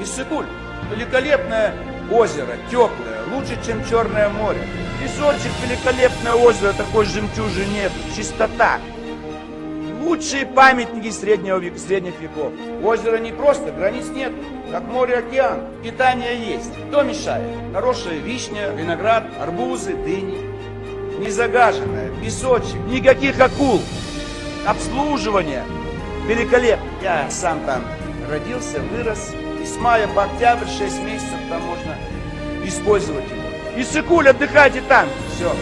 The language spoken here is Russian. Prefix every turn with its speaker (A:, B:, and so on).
A: Иссыкуль, великолепное озеро, теплое, лучше, чем Черное море. Песочек, великолепное озеро, такой жемчужины нет, чистота. Лучшие памятники среднего века, средних веков. Озеро не просто, границ нет, как море, океан. Питание есть. Кто мешает? Хорошая вишня, виноград, арбузы, дыни. Не загаженная, песочек, никаких акул. Обслуживание. Великолепно. Я сам там родился, вырос. И с мая по октябрь 6 месяцев там можно использовать его. Иссыкуль, отдыхайте там. Все.